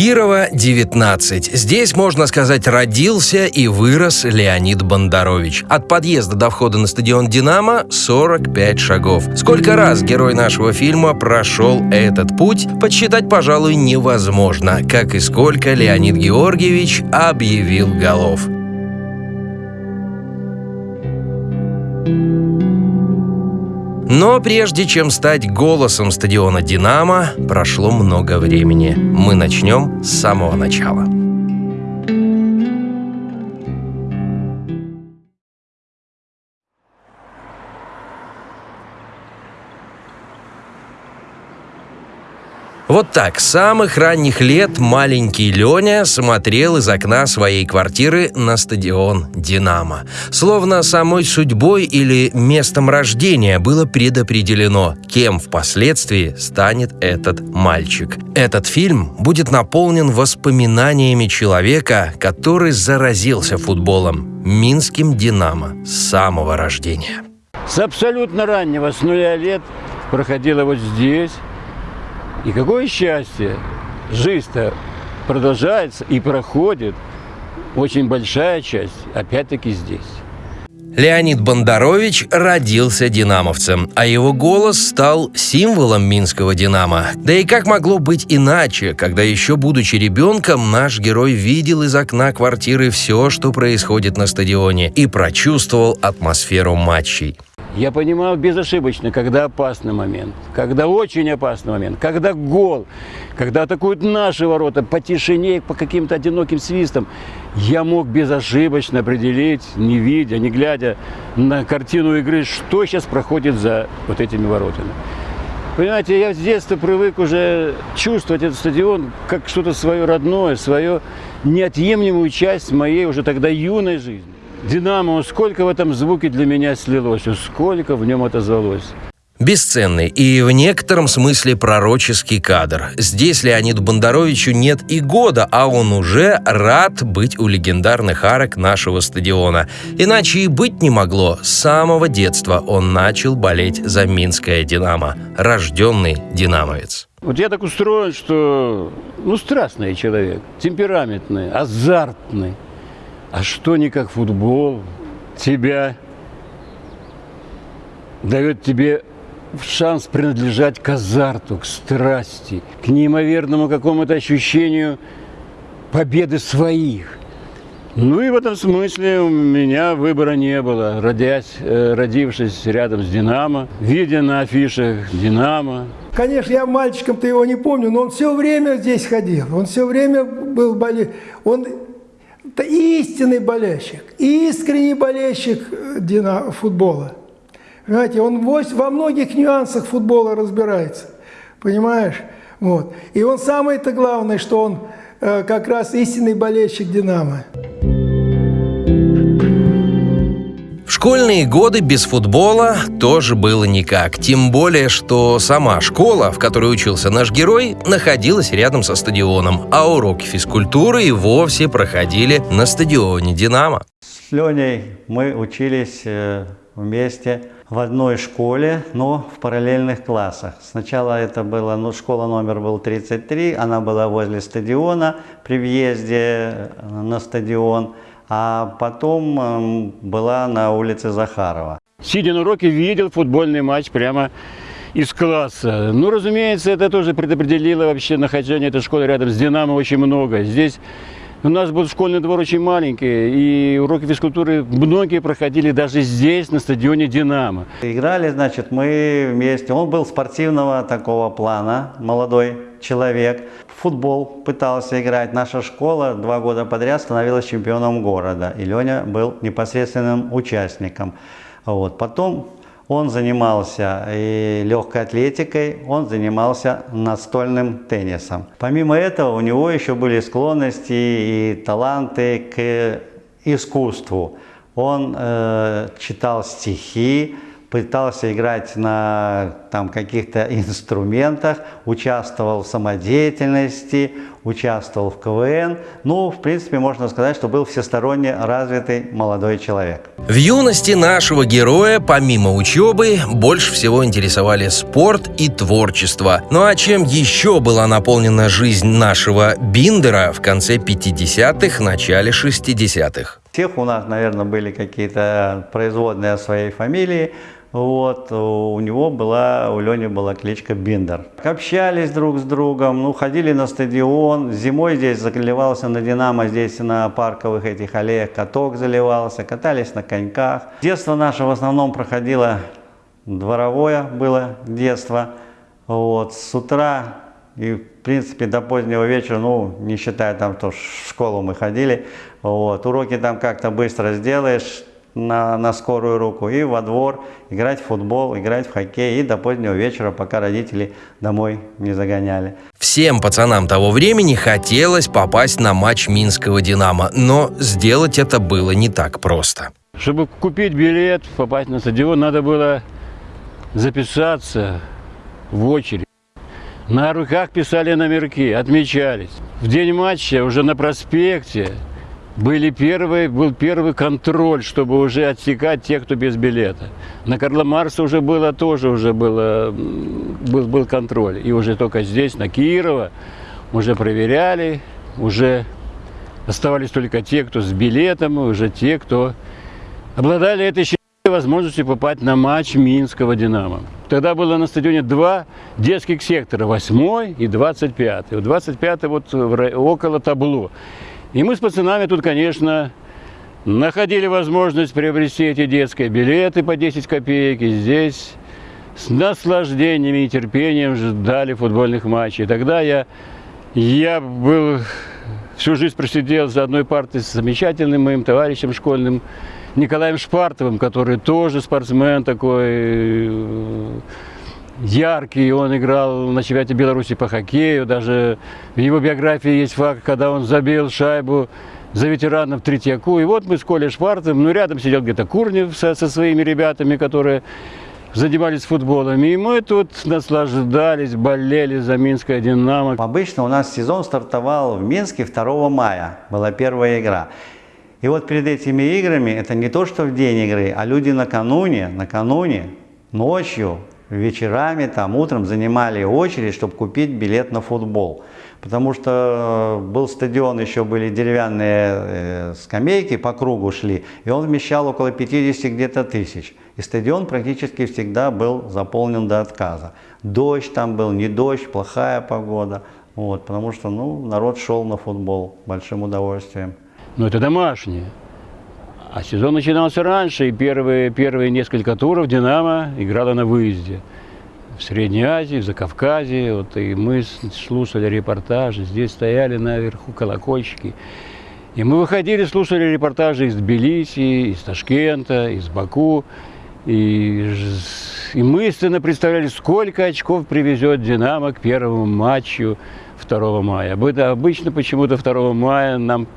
Кирова, 19. Здесь, можно сказать, родился и вырос Леонид Бондарович. От подъезда до входа на стадион «Динамо» 45 шагов. Сколько раз герой нашего фильма прошел этот путь, подсчитать, пожалуй, невозможно, как и сколько Леонид Георгиевич объявил голов. Но прежде чем стать голосом стадиона «Динамо», прошло много времени. Мы начнем с самого начала. Вот так, с самых ранних лет маленький Леня смотрел из окна своей квартиры на стадион «Динамо». Словно самой судьбой или местом рождения было предопределено, кем впоследствии станет этот мальчик. Этот фильм будет наполнен воспоминаниями человека, который заразился футболом, минским «Динамо» с самого рождения. С абсолютно раннего, с нуля лет, проходила вот здесь, и какое счастье! Жизнь-то продолжается и проходит. Очень большая часть, опять-таки, здесь. Леонид Бондарович родился динамовцем, а его голос стал символом минского «Динамо». Да и как могло быть иначе, когда еще будучи ребенком, наш герой видел из окна квартиры все, что происходит на стадионе, и прочувствовал атмосферу матчей. Я понимал безошибочно, когда опасный момент, когда очень опасный момент, когда гол, когда атакуют наши ворота по тишине, по каким-то одиноким свистам. Я мог безошибочно определить, не видя, не глядя на картину игры, что сейчас проходит за вот этими воротами. Понимаете, я с детства привык уже чувствовать этот стадион как что-то свое родное, свою неотъемлемую часть моей уже тогда юной жизни. Динамо, сколько в этом звуке для меня слилось, сколько в нем отозвалось. Бесценный и в некотором смысле пророческий кадр. Здесь Леониду Бондаровичу нет и года, а он уже рад быть у легендарных арок нашего стадиона. Иначе и быть не могло. С самого детства он начал болеть за Минское «Динамо». Рожденный динамовец. Вот я так устроен, что, ну, страстный человек, темпераментный, азартный. А что не как футбол тебя дает тебе шанс принадлежать к азарту, к страсти, к неимоверному какому-то ощущению победы своих. Ну и в этом смысле у меня выбора не было. Родясь, э, родившись рядом с «Динамо», видя на афишах «Динамо». Конечно, я мальчиком-то его не помню, но он все время здесь ходил. Он все время был болеть. Он это истинный болельщик, искренний болельщик э, футбола. Понимаете, он во многих нюансах футбола разбирается. Понимаешь? Вот. И он самое-то главное, что он э, как раз истинный болельщик «Динамо». Школьные годы без футбола тоже было никак. Тем более, что сама школа, в которой учился наш герой, находилась рядом со стадионом, а уроки физкультуры и вовсе проходили на стадионе «Динамо». С Леней мы учились э, вместе в одной школе, но в параллельных классах. Сначала это была, ну, школа номер был 33, она была возле стадиона при въезде э, на стадион а потом была на улице Захарова. Сидя на уроке, видел футбольный матч прямо из класса. Ну, разумеется, это тоже предопределило вообще нахождение этой школы рядом с «Динамо» очень много. Здесь у нас был школьный двор очень маленький, и уроки физкультуры многие проходили даже здесь, на стадионе «Динамо». Играли, значит, мы вместе. Он был спортивного такого плана, молодой человек футбол пытался играть. Наша школа два года подряд становилась чемпионом города. И Леня был непосредственным участником. Вот. Потом он занимался и легкой атлетикой, он занимался настольным теннисом. Помимо этого у него еще были склонности и таланты к искусству. Он э, читал стихи, пытался играть на там, каких-то инструментах, участвовал в самодеятельности, участвовал в КВН. Ну, в принципе, можно сказать, что был всесторонне развитый молодой человек. В юности нашего героя, помимо учебы, больше всего интересовали спорт и творчество. Ну а чем еще была наполнена жизнь нашего Биндера в конце 50-х, начале 60-х? Всех у нас, наверное, были какие-то производные своей фамилии. Вот, у него была, у Лени была кличка Биндер. Общались друг с другом, ну, ходили на стадион. Зимой здесь заливался на Динамо, здесь на парковых этих аллеях каток заливался, катались на коньках. Детство наше в основном проходило дворовое было детство. Вот, с утра и, в принципе, до позднего вечера, ну, не считая там, что в школу мы ходили, вот, уроки там как-то быстро сделаешь, на, на скорую руку и во двор, играть в футбол, играть в хоккей и до позднего вечера, пока родители домой не загоняли. Всем пацанам того времени хотелось попасть на матч Минского «Динамо», но сделать это было не так просто. Чтобы купить билет, попасть на стадион, надо было записаться в очередь. На руках писали номерки, отмечались. В день матча уже на проспекте были первые, был первый контроль, чтобы уже отсекать тех, кто без билета. На Карла Марса уже было тоже уже было, был, был контроль. И уже только здесь, на Кирова, уже проверяли, уже оставались только те, кто с билетом, и уже те, кто обладали этой возможностью попасть на матч Минского «Динамо». Тогда было на стадионе два детских сектора, 8 и 25. Вот 25 вот около табло. И мы с пацанами тут, конечно, находили возможность приобрести эти детские билеты по 10 копеек. И здесь с наслаждением и терпением ждали футбольных матчей. Тогда я, я был всю жизнь просидел за одной партой с замечательным моим товарищем школьным Николаем Шпартовым, который тоже спортсмен такой яркий, он играл на чемпионате Беларуси по хоккею, даже в его биографии есть факт, когда он забил шайбу за ветеранов Третьяку. И вот мы с Колей Шварцем, ну рядом сидел где-то Курнев со, со своими ребятами, которые занимались футболом. И мы тут наслаждались, болели за Минское «Динамо». Обычно у нас сезон стартовал в Минске 2 мая, была первая игра. И вот перед этими играми, это не то, что в день игры, а люди накануне, накануне, ночью вечерами, там, утром занимали очередь, чтобы купить билет на футбол. Потому что э, был стадион, еще были деревянные э, скамейки по кругу шли, и он вмещал около 50 где-то тысяч. И стадион практически всегда был заполнен до отказа. Дождь там был, не дождь, плохая погода. Вот, потому что ну, народ шел на футбол большим удовольствием. Но это домашнее. А сезон начинался раньше, и первые, первые несколько туров «Динамо» играла на выезде. В Средней Азии, в Закавказье. Вот, и мы слушали репортажи, здесь стояли наверху колокольчики. И мы выходили, слушали репортажи из Тбилиси, из Ташкента, из Баку. И, и мысленно представляли, сколько очков привезет «Динамо» к первому матчу 2 мая. Обычно почему-то 2 мая нам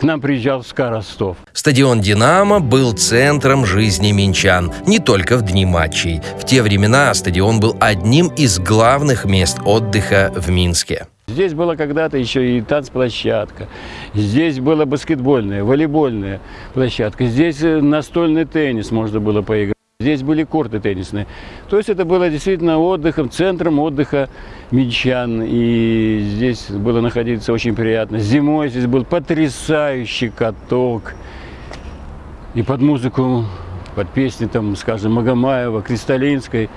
к нам приезжал СКА Ростов. Стадион «Динамо» был центром жизни минчан, не только в дни матчей. В те времена стадион был одним из главных мест отдыха в Минске. Здесь была когда-то еще и танцплощадка, здесь была баскетбольная, волейбольная площадка, здесь э, настольный теннис можно было поиграть. Здесь были корты теннисные. То есть это было действительно отдыхом, центром отдыха минчан. И здесь было находиться очень приятно. Зимой здесь был потрясающий каток. И под музыку, под песни, там, скажем, Магомаева, Кристалинской,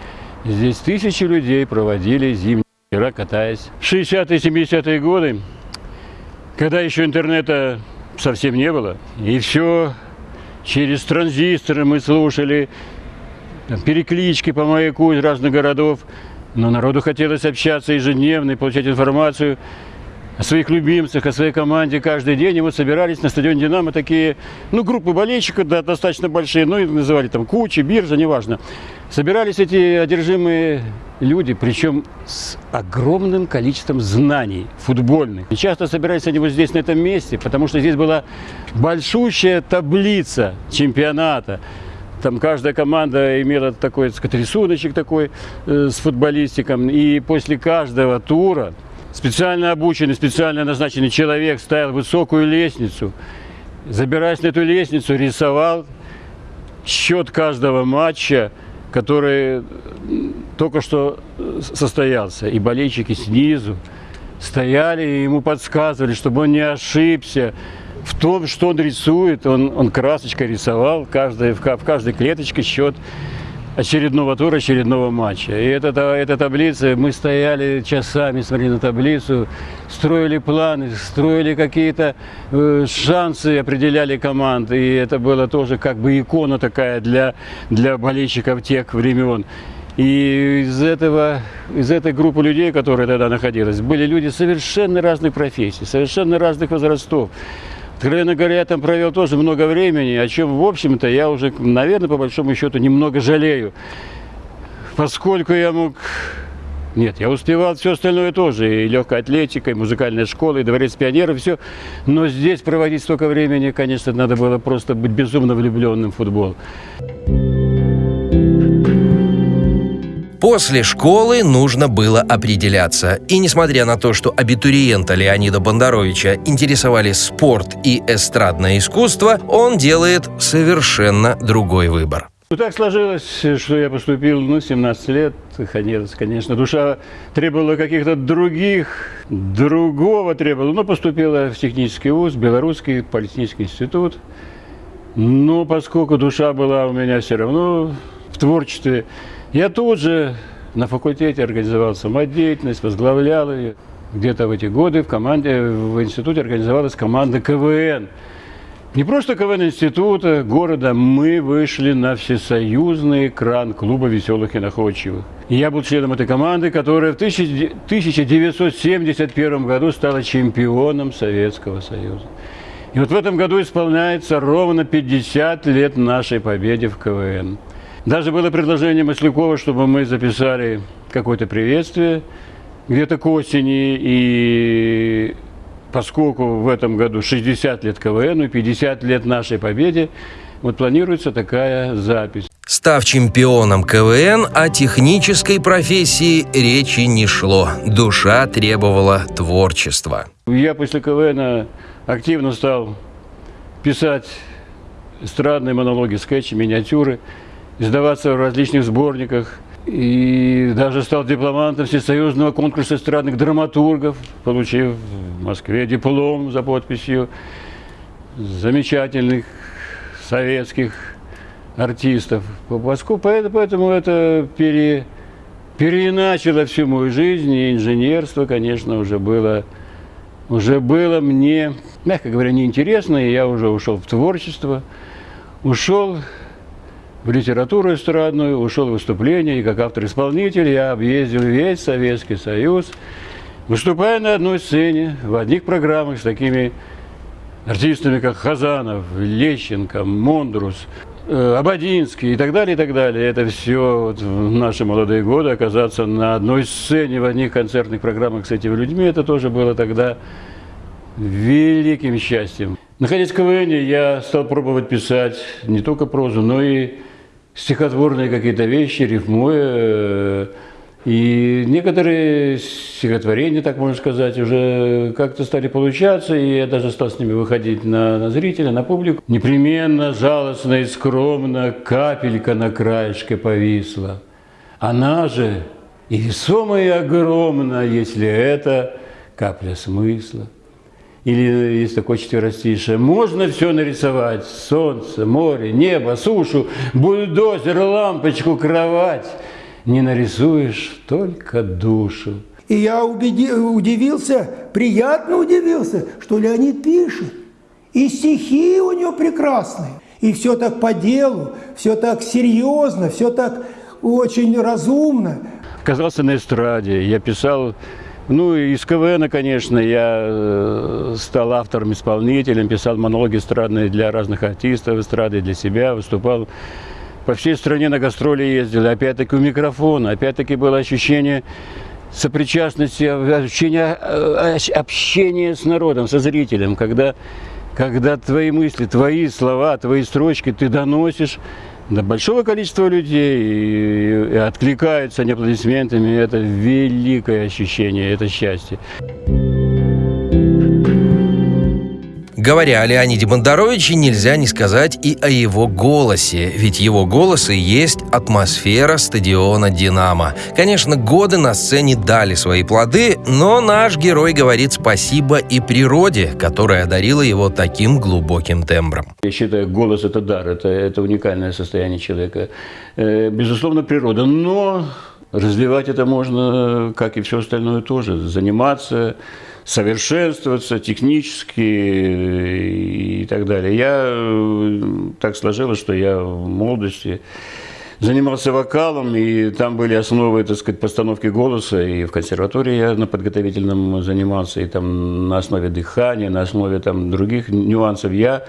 здесь тысячи людей проводили зимние вечера, катаясь. 60-е, 70-е годы, когда еще интернета совсем не было, и все через транзисторы мы слушали переклички по маяку из разных городов. Но народу хотелось общаться ежедневно и получать информацию о своих любимцах, о своей команде каждый день. И вот собирались на стадионе «Динамо» такие, ну, группы болельщиков, да, достаточно большие, ну, и называли там кучи, биржа, неважно. Собирались эти одержимые люди, причем с огромным количеством знаний футбольных. И часто собирались они вот здесь, на этом месте, потому что здесь была большущая таблица чемпионата Там каждая команда имела такой, так сказать, рисуночек такой э, с футболистиком. И после каждого тура специально обученный, специально назначенный человек ставил высокую лестницу. Забираясь на эту лестницу, рисовал счет каждого матча, который только что состоялся. И болельщики снизу стояли и ему подсказывали, чтобы он не ошибся в том, что он рисует. Он, он красочкой рисовал каждой, в, в каждой клеточке счет очередного тура, очередного матча. И эта, эта таблица, мы стояли часами, смотрели на таблицу, строили планы, строили какие-то э, шансы, определяли команды. И это было тоже как бы икона такая для, для болельщиков тех времен. И из, этого, из этой группы людей, которая тогда находилась, были люди совершенно разных профессий, совершенно разных возрастов. Откровенно говоря, я там провел тоже много времени, о чем, в общем-то, я уже, наверное, по большому счету, немного жалею. Поскольку я мог... Нет, я успевал все остальное тоже, и легкая атлетика, и музыкальная школа, и дворец пионеров, все. Но здесь проводить столько времени, конечно, надо было просто быть безумно влюбленным в футбол. После школы нужно было определяться. И несмотря на то, что абитуриента Леонида Бондаровича интересовали спорт и эстрадное искусство, он делает совершенно другой выбор. Ну, так сложилось, что я поступил, ну, 17 лет, конечно, душа требовала каких-то других, другого требовала. Но поступила в технический вуз, Белорусский политехнический институт. Но поскольку душа была у меня все равно в творчестве, я тут же на факультете организовал самодеятельность, возглавлял ее. Где-то в эти годы в команде, в институте организовалась команда КВН. Не просто КВН института, города, мы вышли на всесоюзный экран клуба веселых и находчивых. И я был членом этой команды, которая в 1971 году стала чемпионом Советского Союза. И вот в этом году исполняется ровно 50 лет нашей победе в КВН. Даже было предложение Маслякова, чтобы мы записали какое-то приветствие где-то к осени. И поскольку в этом году 60 лет КВН и 50 лет нашей победе, вот планируется такая запись. Став чемпионом КВН, о технической профессии речи не шло. Душа требовала творчества. Я после КВН активно стал писать эстрадные монологи, скетчи, миниатюры издаваться в различных сборниках. И даже стал дипломантом Всесоюзного конкурса эстрадных драматургов, получив в Москве диплом за подписью замечательных советских артистов. Поэтому это пере, переиначило всю мою жизнь, и инженерство, конечно, уже было, уже было мне, мягко говоря, неинтересно, и я уже ушел в творчество, ушел в литературу эстрадную, ушел в выступление, и как автор-исполнитель я объездил весь Советский Союз, выступая на одной сцене, в одних программах с такими артистами, как Хазанов, Лещенко, Мондрус, э, Абадинский и так далее, и так далее. Это все вот в наши молодые годы оказаться на одной сцене в одних концертных программах с этими людьми, это тоже было тогда великим счастьем. Находясь в КВН, я стал пробовать писать не только прозу, но и стихотворные какие-то вещи, рифмуя. Э, и некоторые стихотворения, так можно сказать, уже как-то стали получаться, и я даже стал с ними выходить на, на зрителя, на публику. Непременно, жалостно и скромно капелька на краешке повисла. Она же и весомая и огромна, если это капля смысла. Или есть такое четверостишее. Можно все нарисовать. Солнце, море, небо, сушу, бульдозер, лампочку, кровать. Не нарисуешь только душу. И я убеди, удивился, приятно удивился, что Леонид пишет. И стихи у него прекрасные. И все так по делу, все так серьезно, все так очень разумно. Оказался на эстраде. Я писал ну, из КВН, конечно, я э, стал автором-исполнителем, писал монологи эстрадные для разных артистов, эстрады для себя, выступал. По всей стране на гастроли ездил, опять-таки у микрофона, опять-таки было ощущение сопричастности, ощущение э, общения с народом, со зрителем, когда, когда твои мысли, твои слова, твои строчки ты доносишь до большого количества людей и, и откликаются они. Это великое ощущение, это счастье. Говоря о Леониде Бондаровиче, нельзя не сказать и о его голосе, ведь его голос и есть атмосфера стадиона «Динамо». Конечно, годы на сцене дали свои плоды, но наш герой говорит спасибо и природе, которая одарила его таким глубоким тембром. Я считаю, голос – это дар, это, это уникальное состояние человека. Э, безусловно, природа, но развивать это можно, как и все остальное тоже, заниматься, совершенствоваться технически и так далее. Я э, так сложилось, что я в молодости занимался вокалом, и там были основы, так сказать, постановки голоса, и в консерватории я на подготовительном занимался, и там на основе дыхания, на основе там других нюансов я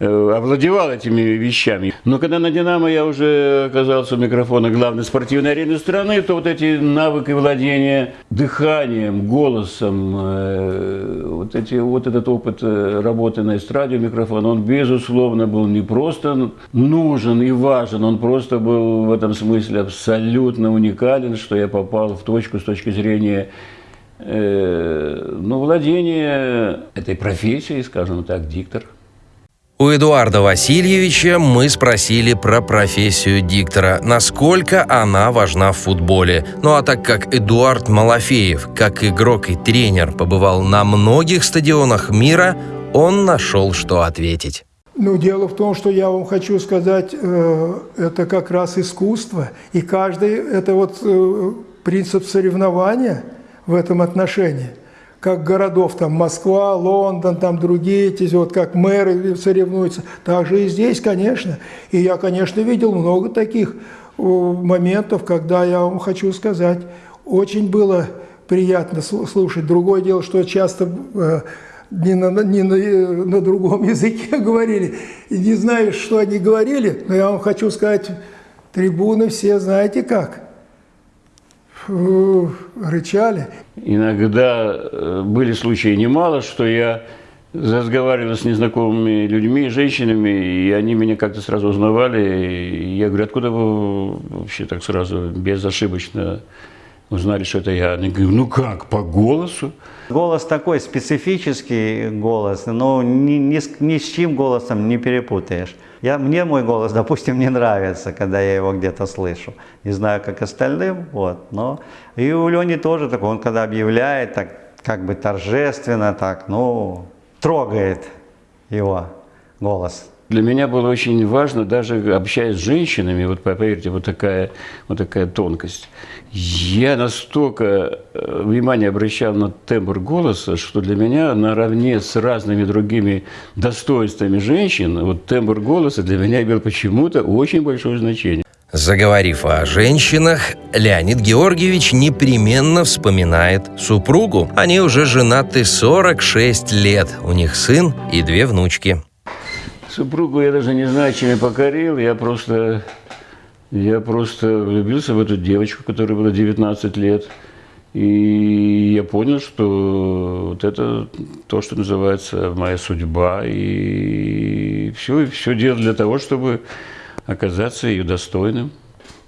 э, овладевал этими вещами. Но когда на «Динамо» я уже оказался у микрофона главной спортивной арены страны, то вот эти навыки владения дыханием, голосом, э, вот, эти, вот этот опыт э, работы на эстраде микрофона, он, безусловно, был не просто нужен и важен, он просто был в этом смысле абсолютно уникален, что я попал в точку с точки зрения э, ну, владения этой профессией, скажем так, диктор. У Эдуарда Васильевича мы спросили про профессию диктора, насколько она важна в футболе. Ну а так как Эдуард Малафеев, как игрок и тренер, побывал на многих стадионах мира, он нашел, что ответить. Ну, дело в том, что я вам хочу сказать, э, это как раз искусство, и каждый, это вот э, принцип соревнования в этом отношении. Как городов, там Москва, Лондон, там другие, эти, вот как мэры соревнуются, так же и здесь, конечно. И я, конечно, видел много таких э, моментов, когда я вам хочу сказать, очень было приятно слушать. Другое дело, что часто не на, не на, на другом языке говорили. И не знаю, что они говорили, но я вам хочу сказать, трибуны все знаете как. Фу, рычали. Иногда э, были случаи немало, что я разговаривал с незнакомыми людьми, женщинами, и они меня как-то сразу узнавали. И я говорю, откуда вы вообще так сразу безошибочно узнали, что это я. Они говорят, ну как, по голосу? Голос такой специфический голос, но ни, ни, с, ни с чьим голосом не перепутаешь. Я, мне мой голос, допустим, не нравится, когда я его где-то слышу. Не знаю, как остальным, вот, но... И у Лени тоже такой, он когда объявляет, так как бы торжественно, так, ну, трогает его голос. Для меня было очень важно, даже общаясь с женщинами, вот поверьте, вот такая, вот такая тонкость. Я настолько э, внимание обращал на тембр голоса, что для меня наравне с разными другими достоинствами женщин, вот тембр голоса для меня имел почему-то очень большое значение. Заговорив о женщинах, Леонид Георгиевич непременно вспоминает супругу. Они уже женаты 46 лет, у них сын и две внучки. Супругу я даже не знаю, чем я покорил. Я просто, я просто влюбился в эту девочку, которой было 19 лет. И я понял, что вот это то, что называется моя судьба. И все, все делал для того, чтобы оказаться ее достойным.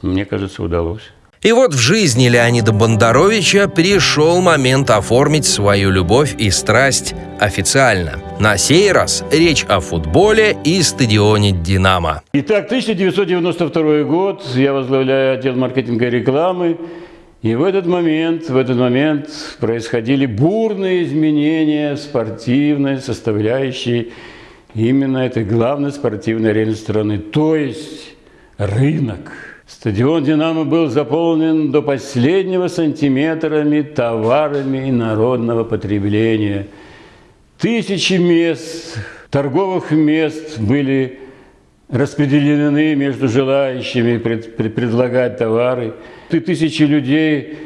Мне кажется, удалось. И вот в жизни Леонида Бондаровича пришел момент оформить свою любовь и страсть официально. На сей раз речь о футболе и стадионе «Динамо». Итак, 1992 год, я возглавляю отдел маркетинга и рекламы. И в этот момент, в этот момент происходили бурные изменения спортивной составляющей именно этой главной спортивной арены страны, то есть рынок – Стадион «Динамо» был заполнен до последнего сантиметрами товарами народного потребления. Тысячи мест, торговых мест были распределены между желающими пред, пред, предлагать товары. И тысячи людей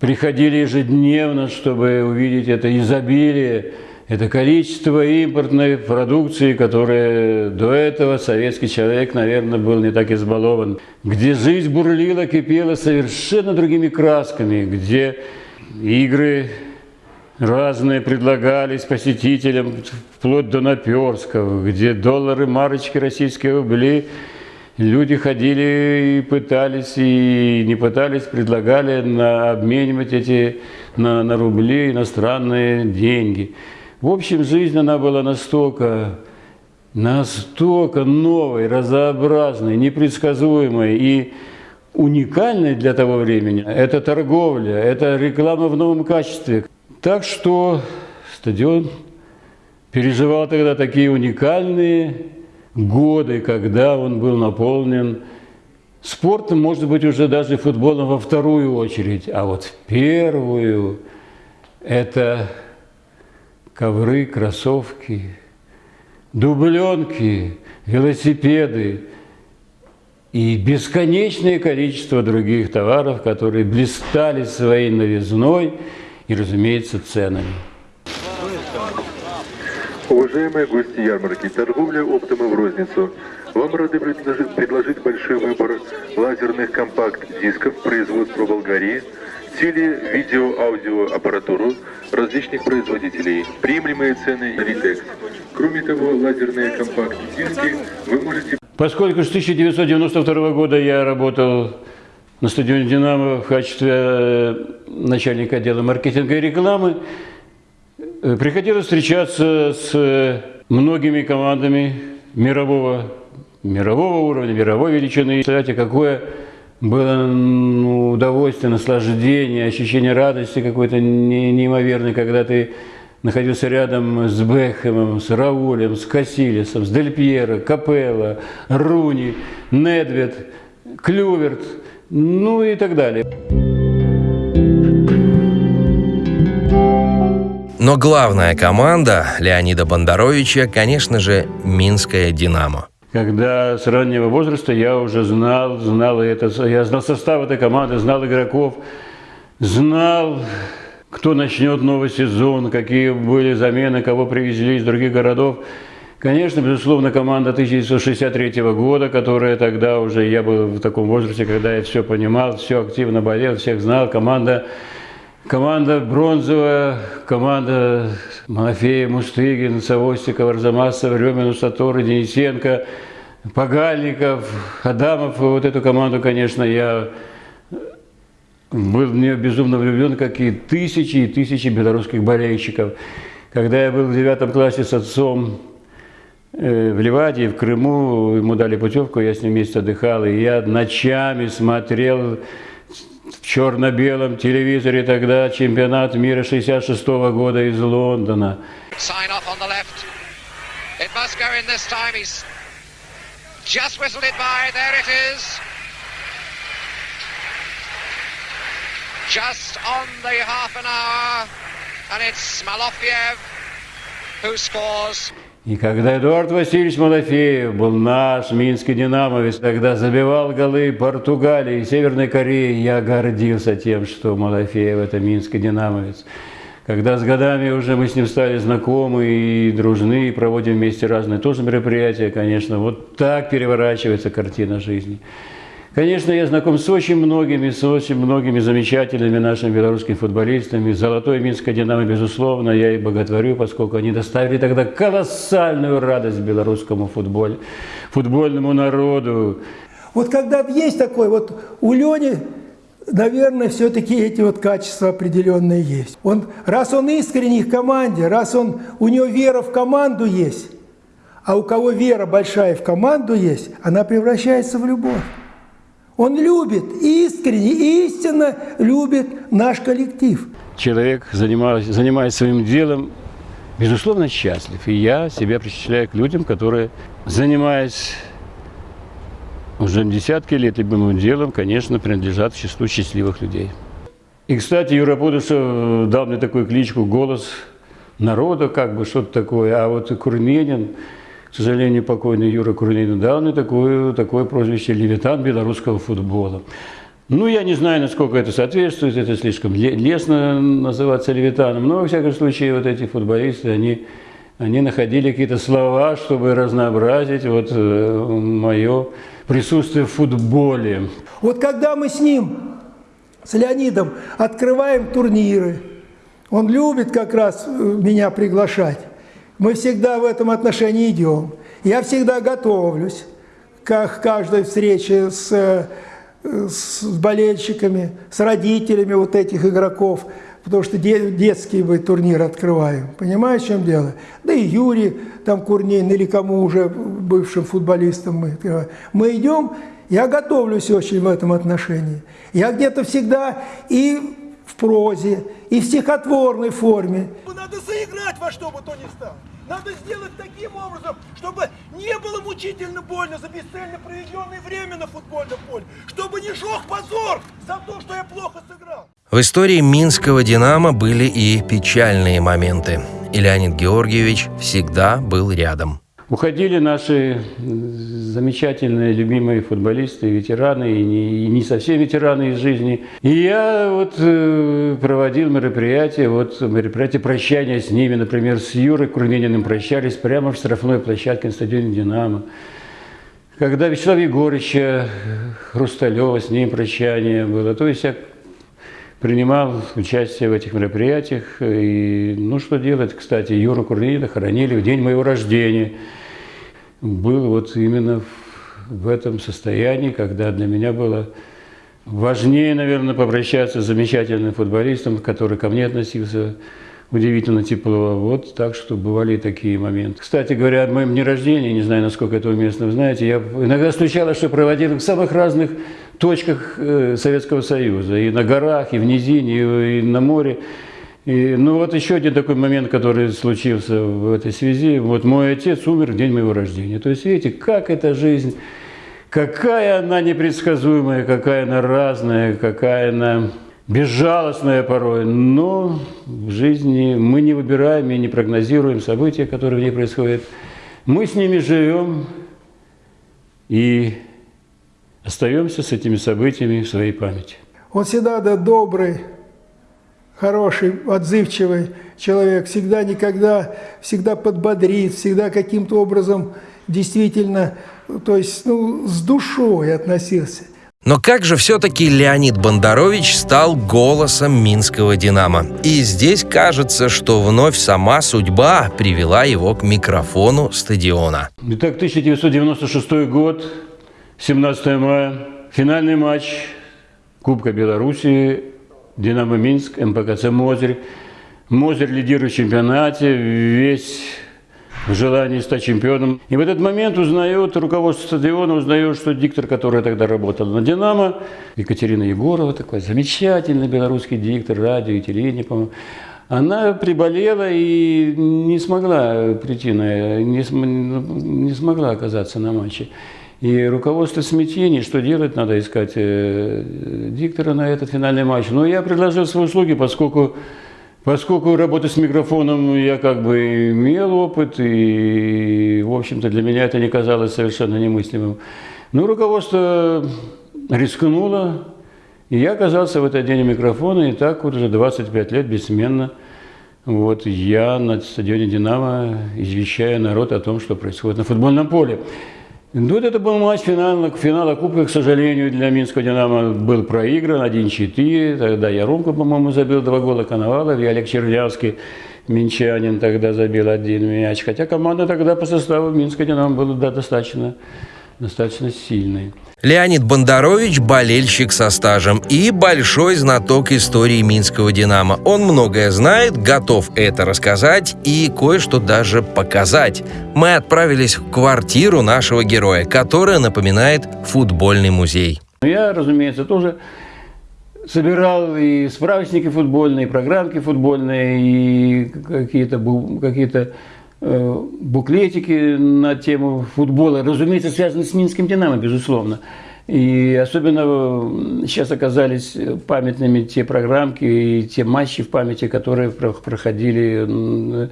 приходили ежедневно, чтобы увидеть это изобилие это количество импортной продукции, которая до этого советский человек, наверное, был не так избалован, где жизнь бурлила, кипела совершенно другими красками, где игры разные предлагались посетителям, вплоть до наперского, где доллары, марочки, российские рубли Люди ходили и пытались, и не пытались, предлагали на, обменивать эти на, на рубли иностранные деньги. В общем, жизнь она была настолько, настолько новой, разнообразной, непредсказуемой и уникальной для того времени. Это торговля, это реклама в новом качестве. Так что стадион переживал тогда такие уникальные годы, когда он был наполнен спортом, может быть, уже даже футболом во вторую очередь, а вот в первую это ковры, кроссовки, дубленки, велосипеды и бесконечное количество других товаров, которые блистали своей новизной и, разумеется, ценами. Уважаемые гости ярмарки, торговля оптом и в розницу. Вам рады предложить, предложить большой выбор лазерных компакт-дисков производства Болгарии, теле, видео, аудио аппаратуру различных производителей, приемлемые цены и. Кроме того, лазерные компакт-диски вы можете... Поскольку с 1992 года я работал на стадионе «Динамо» в качестве э, начальника отдела маркетинга и рекламы, Э, приходилось встречаться с э, многими командами мирового, мирового уровня, мировой величины. Кстати, какое было ну, удовольствие, наслаждение, ощущение радости какой-то неимоверной, когда ты находился рядом с Бекхэмом, с Раулем, с Кассилисом, с Дель Пьеро, Капелло, Руни, Недвед, Клюверт, ну и так далее. Но главная команда Леонида Бондаровича, конечно же, Минская «Динамо». Когда с раннего возраста я уже знал, знал это, я знал состав этой команды, знал игроков, знал, кто начнет новый сезон, какие были замены, кого привезли из других городов. Конечно, безусловно, команда 1963 года, которая тогда уже, я был в таком возрасте, когда я все понимал, все активно болел, всех знал. Команда Команда бронзовая, команда Малафея, Мустыгин, Савостиков, Арзамасов, Ремин, Саторы, Денисенко, Погальников, Адамов. Вот эту команду, конечно, я был в нее безумно влюблен, как и тысячи и тысячи белорусских болельщиков. Когда я был в девятом классе с отцом в Ливаде, в Крыму, ему дали путевку, я с ним вместе отдыхал, и я ночами смотрел в черно-белом телевизоре тогда чемпионат мира 66 -го года из Лондона. Just on the half an hour. And it's Malofiev who scores. И когда Эдуард Васильевич Малафеев был наш минский динамовец, тогда забивал голы Португалии и Северной Кореи, я гордился тем, что Малафеев – это минский динамовец. Когда с годами уже мы с ним стали знакомы и дружны, и проводим вместе разные тоже мероприятия, конечно, вот так переворачивается картина жизни. Конечно, я знаком с очень многими, с очень многими замечательными нашими белорусскими футболистами. Золотой Минская «Динамо», безусловно, я и боготворю, поскольку они доставили тогда колоссальную радость белорусскому футболу, футбольному народу. Вот когда есть такой, вот у Лени, наверное, все-таки эти вот качества определенные есть. Он, раз он искренний в команде, раз он, у него вера в команду есть, а у кого вера большая в команду есть, она превращается в любовь. Он любит, искренне, истинно любит наш коллектив. Человек, занимаясь, занимаясь своим делом, безусловно, счастлив. И я себя причисляю к людям, которые, занимаясь уже десятки лет любимым делом, конечно, принадлежат к числу счастливых людей. И, кстати, Юра Пудышев дал мне такую кличку «Голос народа», как бы что-то такое. А вот Курменин к сожалению, покойный Юра Курнин дал мне такое, такое прозвище «Левитан белорусского футбола». Ну, я не знаю, насколько это соответствует, это слишком лестно называться левитаном, но, во всяком случае, вот эти футболисты, они, они находили какие-то слова, чтобы разнообразить вот э, мое присутствие в футболе. Вот когда мы с ним, с Леонидом, открываем турниры, он любит как раз э, меня приглашать. Мы всегда в этом отношении идем. Я всегда готовлюсь к каждой встрече с, с болельщиками, с родителями вот этих игроков, потому что детский мы турнир открываем. Понимаешь, в чем дело? Да и Юрий там Курнин или кому уже бывшим футболистам мы. Мы идем, я готовлюсь очень в этом отношении. Я где-то всегда и в прозе, и в стихотворной форме. Надо заиграть во что бы то ни стало. Надо сделать таким образом, чтобы не было мучительно больно за бесцельно проведенное время на футбольном поле, чтобы не жег позор за то, что я плохо сыграл. В истории Минского «Динамо» были и печальные моменты. И Леонид Георгиевич всегда был рядом. Уходили наши замечательные, любимые футболисты, ветераны, и не, и не совсем ветераны из жизни. И я вот э, проводил мероприятие, вот мероприятие прощания с ними, например, с Юрой Курмениным прощались прямо в штрафной площадке на стадионе «Динамо». Когда Вячеслава Егорыча Хрусталева, с ним прощание было. То есть я принимал участие в этих мероприятиях. И, ну, что делать, кстати, Юру Курлида хоронили в день моего рождения. Был вот именно в этом состоянии, когда для меня было важнее, наверное, попрощаться с замечательным футболистом, который ко мне относился удивительно тепло. Вот так что бывали и такие моменты. Кстати говоря, о моем дне рождения, не знаю, насколько это уместно, вы знаете, я иногда случалось, что проводил в самых разных точках э, Советского Союза, и на горах, и в низине, и на море. И, ну вот еще один такой момент, который случился в этой связи. Вот мой отец умер в день моего рождения. То есть видите, как эта жизнь, какая она непредсказуемая, какая она разная, какая она безжалостная порой. Но в жизни мы не выбираем и не прогнозируем события, которые в ней происходят. Мы с ними живем и остаемся с этими событиями в своей памяти. Он всегда да, добрый, хороший, отзывчивый человек, всегда никогда, всегда подбодрит, всегда каким-то образом действительно, то есть ну, с душой относился. Но как же все-таки Леонид Бондарович стал голосом минского «Динамо»? И здесь кажется, что вновь сама судьба привела его к микрофону стадиона. Итак, 1996 год, 17 мая, финальный матч Кубка Беларуси, Динамо Минск, МПКЦ Мозырь. Мозырь лидирует в чемпионате, весь в желании стать чемпионом. И в этот момент узнает, руководство стадиона узнает, что диктор, который тогда работал на «Динамо», Екатерина Егорова, такой замечательный белорусский диктор, радио и телевидение, по-моему, она приболела и не смогла прийти на, не, не смогла оказаться на матче. И руководство смятений, что делать, надо искать э, диктора на этот финальный матч. Но я предложил свои услуги, поскольку, поскольку работать с микрофоном я как бы имел опыт, и, в общем-то, для меня это не казалось совершенно немыслимым. Но руководство рискнуло, и я оказался в этот день у микрофона, и так вот уже 25 лет бессменно вот я на стадионе «Динамо» извещаю народ о том, что происходит на футбольном поле. Ну, это был матч финала, финала Кубка, к сожалению, для Минского «Динамо» был проигран 1-4. Тогда Яромко, по-моему, забил два гола Коновалов, и Олег Чернявский, минчанин, тогда забил один мяч. Хотя команда тогда по составу Минского «Динамо» была достаточно, достаточно сильной. Леонид Бондарович – болельщик со стажем и большой знаток истории Минского «Динамо». Он многое знает, готов это рассказать и кое-что даже показать. Мы отправились в квартиру нашего героя, которая напоминает футбольный музей. Я, разумеется, тоже собирал и справочники футбольные, и программки футбольные, и какие-то какие, -то, Э, буклетики на тему футбола, разумеется, связаны с Минским «Динамо», безусловно. И особенно сейчас оказались памятными те программки и те матчи в памяти, которые проходили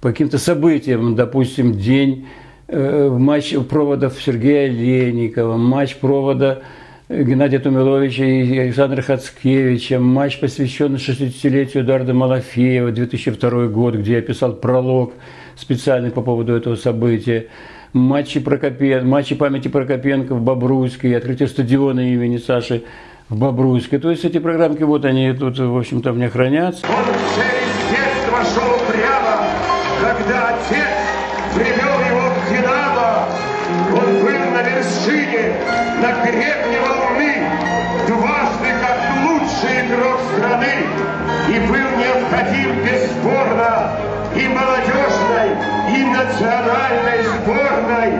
по каким-то событиям. Допустим, день э, матч проводов Сергея Леникова, матч провода Геннадия Тумиловича и Александра Хацкевича, матч, посвященный 60-летию Эдуарда Малафеева, 2002 год, где я писал пролог специальный по поводу этого события. Матчи, Прокопен, матчи памяти Прокопенко в Бобруйске, открытие стадиона имени Саши в Бобруйске. То есть эти программки, вот они тут, в общем-то, мне хранятся. Он через детство шел прямо, когда отец привел его в Динамо. Он был, наверное, вершине, на гребне волны, дважды как лучший игрок страны. И был необходим бесспорно и молодежной, и национальной сборной.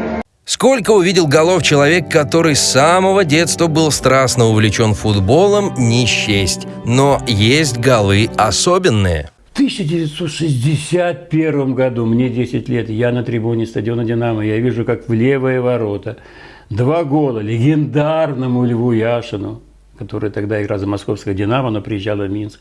Сколько увидел голов человек, который с самого детства был страстно увлечен футболом, не счесть. Но есть голы особенные. В 1961 году, мне 10 лет, я на трибуне стадиона «Динамо», я вижу, как в левые ворота два гола легендарному Льву Яшину, который тогда играл за московское «Динамо», но приезжал в Минск,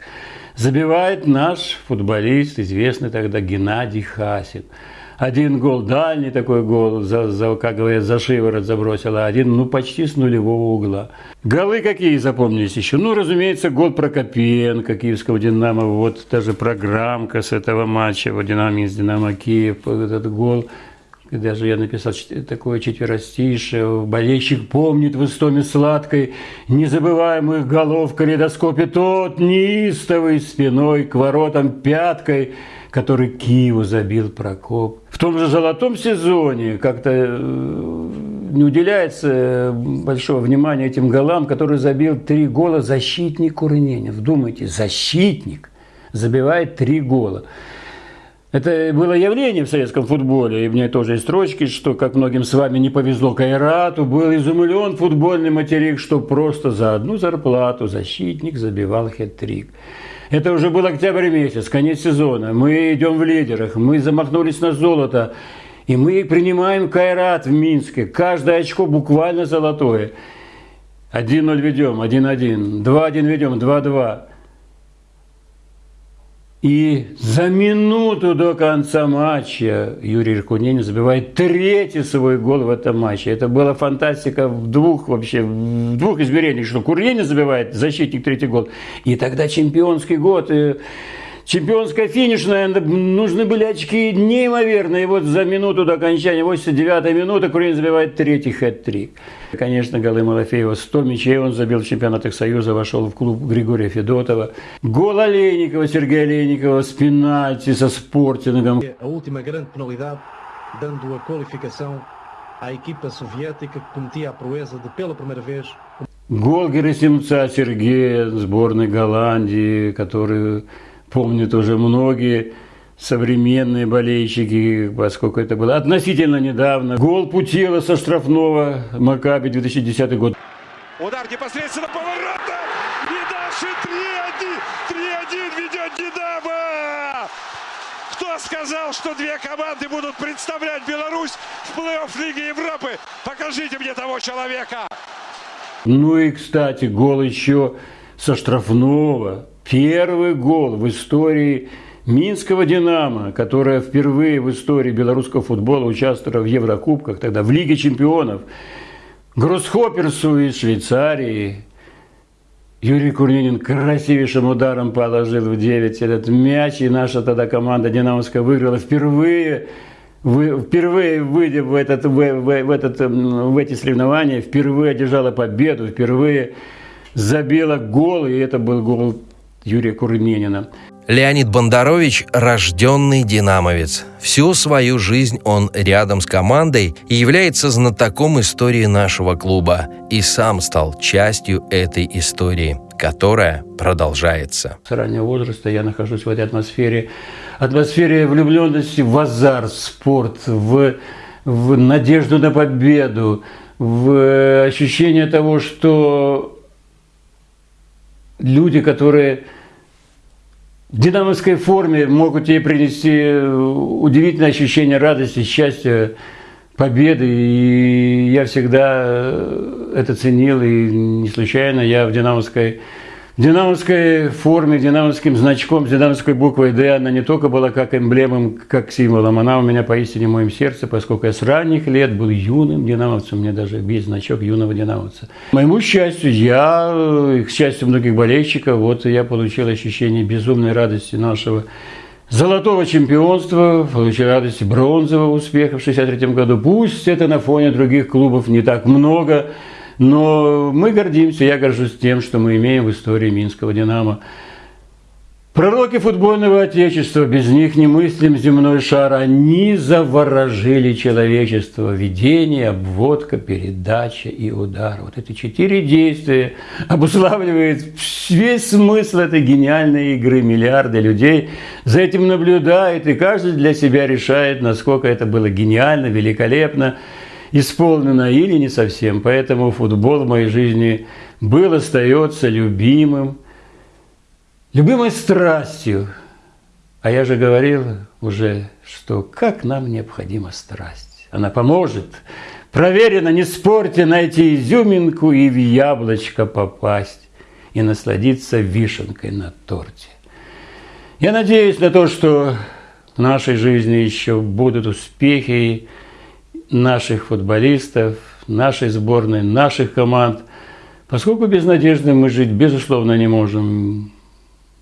забивает наш футболист, известный тогда Геннадий Хасин – один гол дальний такой гол, за, за, как говорят, за шиворот забросил, а один, ну, почти с нулевого угла. Голы какие запомнились еще? Ну, разумеется, гол Прокопенко, киевского «Динамо», вот даже программка с этого матча, вот «Динамо Минск», «Динамо Киев», этот гол даже я написал такое четверостишее. Болельщик помнит в истоме сладкой незабываемых голов в калейдоскопе тот неистовый спиной к воротам пяткой – который Киеву забил Прокоп. В том же золотом сезоне как-то э, не уделяется большого внимания этим голам, который забил три гола защитник Курненин. Вдумайте, защитник забивает три гола. Это было явление в советском футболе, и мне тоже есть строчки, что, как многим с вами не повезло Кайрату, был изумлен футбольный материк, что просто за одну зарплату защитник забивал хет-трик. Это уже был октябрь месяц, конец сезона. Мы идем в лидерах, мы замахнулись на золото. И мы принимаем Кайрат в Минске. Каждое очко буквально золотое. 1-0 ведем, 1-1. 2-1 ведем, 2-2. И за минуту до конца матча Юрий Иркуненин забивает третий свой гол в этом матче. Это была фантастика в двух вообще, в двух измерениях, что Куренин забивает, защитник третий гол. И тогда чемпионский год. И Чемпионская финишная, нужны были очки неимоверные. И вот за минуту до окончания, 89-й минуты, Курин забивает третий хэт-трик. Конечно, голы Малафеева 100 мячей он забил в чемпионатах Союза, вошел в клуб Григория Федотова. Гол Олейникова, Сергея Олейникова с пенальти, со спортингом. Grande penalidade, dando a qualificação à equipa soviética que cometia a proeza de, pela primeira vez, Гол Герасимца Сергея, сборной Голландии, который помнят уже многие современные болельщики, поскольку это было относительно недавно. Гол Путила со штрафного Макаби 2010 год. Удар непосредственно по воротам. И дальше 3-1. 3-1 ведет Динамо. Кто сказал, что две команды будут представлять Беларусь в плей-офф Лиги Европы? Покажите мне того человека. Ну и, кстати, гол еще со штрафного Первый гол в истории Минского «Динамо», которая впервые в истории белорусского футбола участвовала в Еврокубках, тогда в Лиге чемпионов, Гроссхопперсу из Швейцарии. Юрий Курнинин красивейшим ударом положил в 9 этот мяч, и наша тогда команда «Динамовская» выиграла впервые вы, впервые выйдя в, этот, в, в, в, этот, в эти соревнования, впервые одержала победу, впервые забила гол, и это был гол Юрия Курменина. Леонид Бондарович – рожденный динамовец. Всю свою жизнь он рядом с командой и является знатоком истории нашего клуба. И сам стал частью этой истории, которая продолжается. С раннего возраста я нахожусь в этой атмосфере. Атмосфере влюбленности в азарт, в спорт, в, в надежду на победу, в ощущение того, что люди, которые в динамовской форме могут тебе принести э, удивительное ощущение радости, счастья, победы. И я всегда э, это ценил, и не случайно я в динамовской динамовской форме, динамовским значком, динамовской буквой «Д» она не только была как эмблемом, как символом, она у меня поистине в моем сердце, поскольку я с ранних лет был юным динамовцем, у меня даже есть значок юного динамовца. Моему счастью, я, к счастью многих болельщиков, вот я получил ощущение безумной радости нашего золотого чемпионства, получил радости бронзового успеха в 1963 году. Пусть это на фоне других клубов не так много, но мы гордимся, я горжусь тем, что мы имеем в истории Минского «Динамо». Пророки футбольного отечества, без них не мыслим земной шар, они заворожили человечество. Ведение, обводка, передача и удар. Вот эти четыре действия обуславливают весь смысл этой гениальной игры. Миллиарды людей за этим наблюдают, и каждый для себя решает, насколько это было гениально, великолепно, исполнено или не совсем. Поэтому футбол в моей жизни был, остается любимым, любимой страстью. А я же говорил уже, что как нам необходима страсть. Она поможет. Проверено, не спорьте, найти изюминку и в яблочко попасть. И насладиться вишенкой на торте. Я надеюсь на то, что в нашей жизни еще будут успехи наших футболистов, нашей сборной, наших команд. Поскольку без надежды мы жить, безусловно, не можем.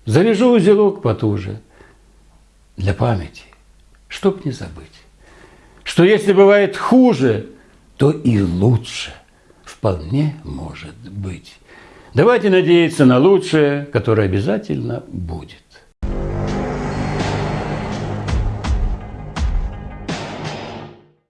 Завяжу узелок потуже для памяти, чтоб не забыть, что если бывает хуже, то и лучше вполне может быть. Давайте надеяться на лучшее, которое обязательно будет.